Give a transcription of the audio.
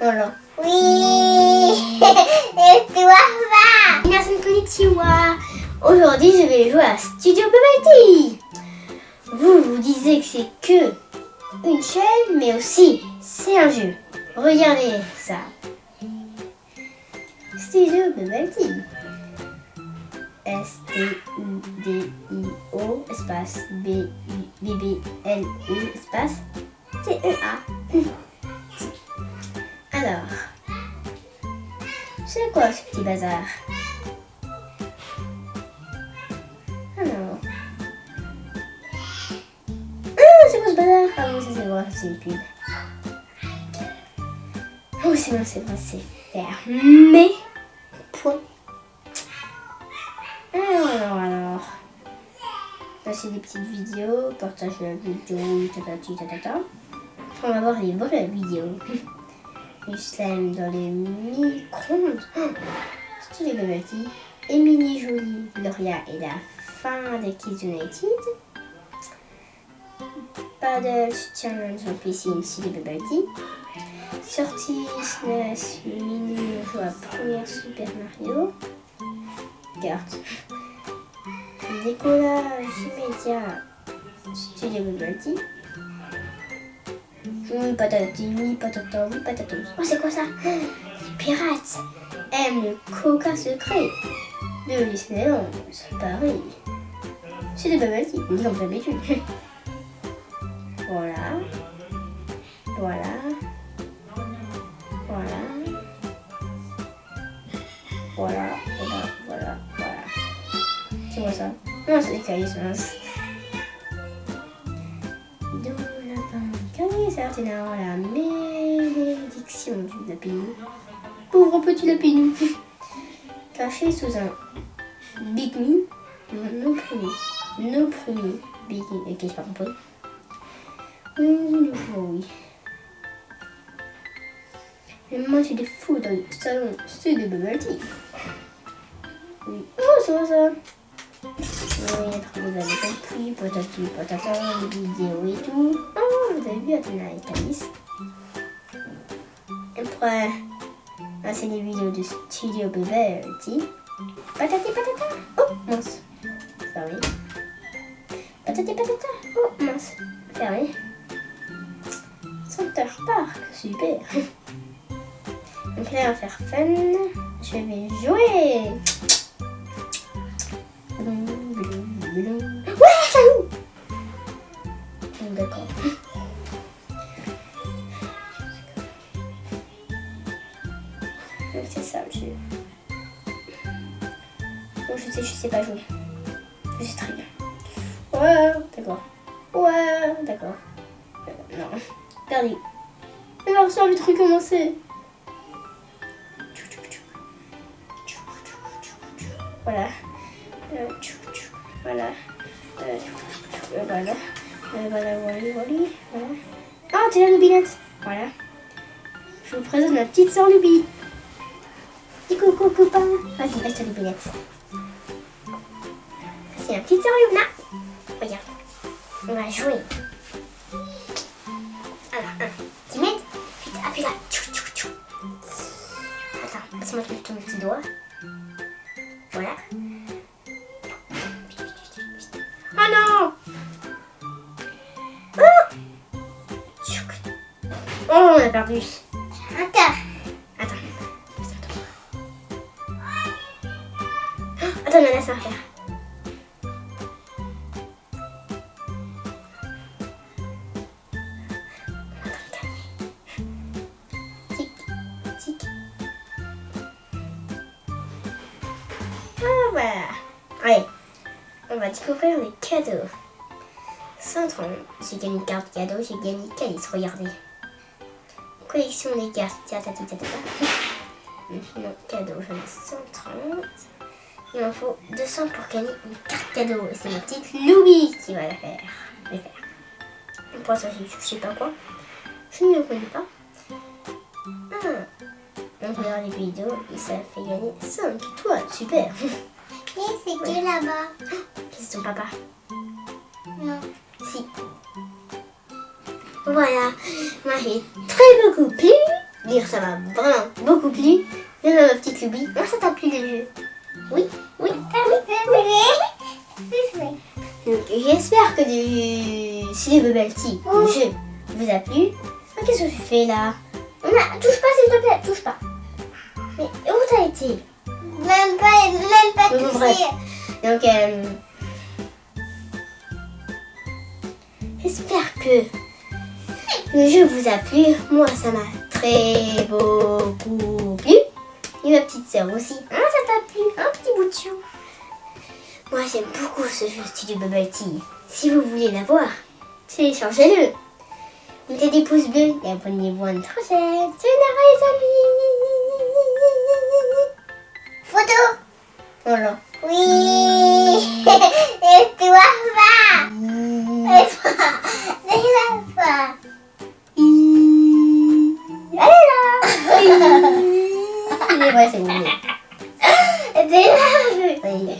Oui Et toi va Merci konnichiwa Aujourd'hui, je vais jouer à Studio Bubble Vous vous disiez que c'est que une chaîne, mais aussi c'est un jeu. Regardez ça. Studio Bubble S-T-U-D-I-O espace B-B-L-E espace T-E-A. Alors, c'est quoi ce petit bazar? Alors, ah, c'est quoi ce bazar? Ah oui, c'est vrai, c'est une pub. Oh, c'est bon, c'est bon, c'est fermé. Point. Alors, alors. Là, c'est des petites vidéos. Partage la vidéo, tatati. On va voir les vraies vidéos. Du dans les micro-ondes. Oh, les bubble Émilie Jolie, Gloria et la fin des Kids United. Paddle Challenge en piscine, les bubble Sortie SNES Mini, on joue à première Super Mario. Carte. Décollage immédiat, Studio Tea. Oui, patati, oui, patata, oui, patatos. Oh, c'est quoi ça? Les pirates aiment le coca secret de Disneyland. C'est pareil. C'est des bubble tea, comme d'habitude. voilà. Voilà. Voilà. Voilà, voilà, voilà, voilà. C'est quoi ça? Non, c'est des cahiers, C'est la malédiction du lapinou. Pauvre petit lapinou. Caché sous un Big Me, nos premiers, nos premiers Big Me. Ok, je pas compris. Oui, oui, oui. Le match de foot dans le salon, c'est de bubble. Oui. Oh, c'est ça Oui, après vous avez compris, patati patata, les vidéos et tout. Oh, vous avez vu Athéna et Thalys. Après, c'est les vidéos de Studio Bubble Tea. Patati patata. Oh, mince. Fermé. Patati patata. Oh, mince. Fermé. Center Park, super. Donc là, on va faire fun. Je vais jouer. Ouais, ça joue D'accord. C'est ça le jeu. Bon, je sais, je sais pas jouer. Je sais très bien. Ouais, d'accord. Ouais, d'accord. Euh, non, perdu. Alors, ça envie de recommencer. Voilà. Euh, voilà. Euh, voilà. Euh, voilà, voilà, voilà. Voilà. Ah, c'est la Lubinette. Voilà. Je vous présente ma petite soeur Lubi. Coucou, copain. Vas-y, reste Lubinette. C'est la petite soeur. Regarde. On va jouer. Alors, un. Timide. Vite, appuie là. Attends, passe-moi ton petit doigt. Oh on a perdu. Attends. Attends. Attends, on laisse-moi faire. Ah voilà. Allez, on va découvrir les cadeaux. 130, j'ai gagné une carte cadeau, j'ai gagné Calice, regardez. Collection des cartes. Non, cadeau, j'en ai 130. Il m'en faut 200 pour gagner une carte cadeau. C'est ma petite Louis qui va la faire. Les faire. Pour ça, je sais pas quoi. Je ne le connais pas. Ah. On regarde les vidéos et ça fait gagner 5 étoiles. Super. Et c'est qui là-bas? C'est ton papa. Non. Si. Voilà. J'ai très beaucoup plu. lire, ça m'a vraiment beaucoup plu. Même à ma petite Loubi. Moi, ça t'a plu le jeu Oui, oui. J'espère que le... si le Bubble Tea, le jeu, vous a plu. Ah, Qu'est-ce que tu fais là? On a... Touche pas, s'il te plaît, touche pas. Mais où t'as été? Même pas, même pas Bon, bref. Donc, euh, j'espère que le jeu vous a plu. Moi, ça m'a très beaucoup plu. Et ma petite sœur aussi. Hein, ça t'a plu? Un petit bout de chou. Moi, j'aime beaucoup ce jeu Studio Bubble Tea. Si vous voulez l'avoir, téléchargez-le. Mettez des pouces bleus et abonnez-vous à notre chaîne. Sayonara les amis Photo. Voilà. Oui. Allez là